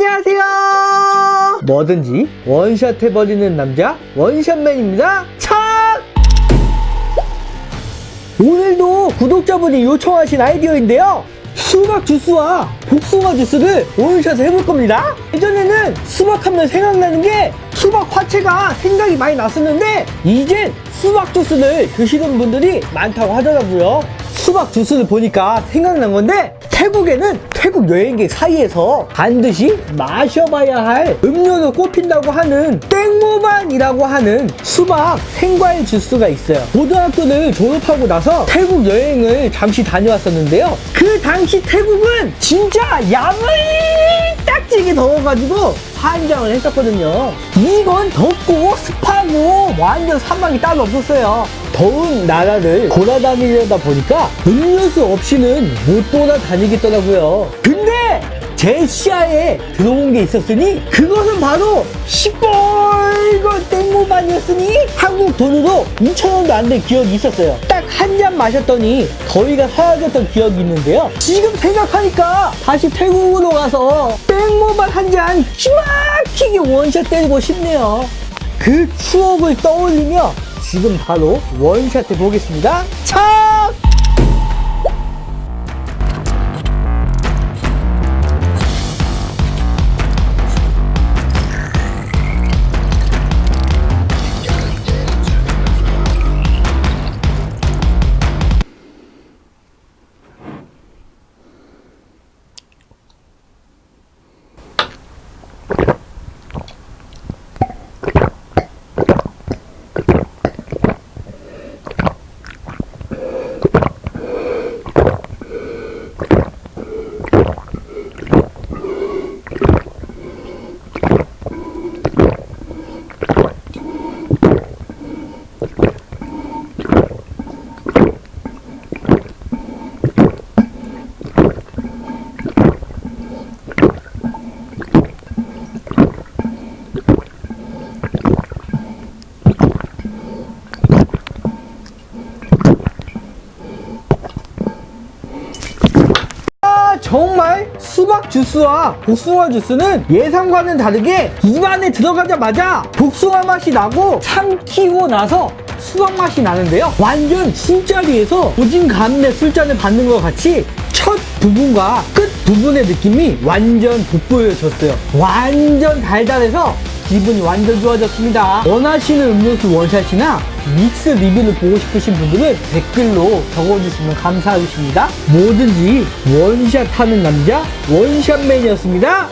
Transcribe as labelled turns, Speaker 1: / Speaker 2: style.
Speaker 1: 안녕하세요. 뭐든지 원샷 해버리는 남자 원샷맨입니다. 참! 오늘도 구독자분이 요청하신 아이디어인데요. 수박 주스와 복숭아 주스를 원샷 해볼 겁니다. 예전에는 수박 하면 생각나는 게 수박 화채가 생각이 많이 났었는데 이젠 수박 주스를 드시는 분들이 많다고 하더라고요. 수박 주스를 보니까 생각난 건데 태국에는 태국 여행객 사이에서 반드시 마셔봐야 할 음료로 꼽힌다고 하는 땡모반이라고 하는 수박 생과일 주스가 있어요. 고등학교를 졸업하고 나서 태국 여행을 잠시 다녀왔었는데요. 그 당시 태국은 진짜 야무딱지게 더워가지고 환장을 했었거든요. 이건 덥고 습하고 완전 사막이 따로 없었어요. 더운 나라를 돌아다니려다 보니까 음료수 없이는 못 돌아다니겠더라고요. 근데 제 시야에 들어온 게 있었으니 그것은 바로 시뻘건 땡모반이었으니 한국 돈으로 2,000원도 안 된 기억이 있었어요. 딱한잔 마셨더니 더위가 사라졌던 기억이 있는데요. 지금 생각하니까 다시 태국으로 가서 땡모반 한잔 기막히게 원샷 때리고 싶네요. 그 추억을 떠올리며 지금 바로 원샷 해 보겠습니다. 차! 정말 수박 주스와 복숭아 주스는 예상과는 다르게 입안에 들어가자마자 복숭아 맛이 나고 삼키고 나서 수박 맛이 나는데요. 완전 술자리에서 오징 감내 술잔을 받는 것 같이 첫 부분과 끝 부분의 느낌이 완전 돋보여졌어요. 완전 달달해서 기분이 완전 좋아졌습니다. 원하시는 음료수 원샷이나 믹스 리뷰를 보고 싶으신 분들은 댓글로 적어주시면 감사하겠습니다. 뭐든지 원샷 하는 남자 원샷맨이었습니다.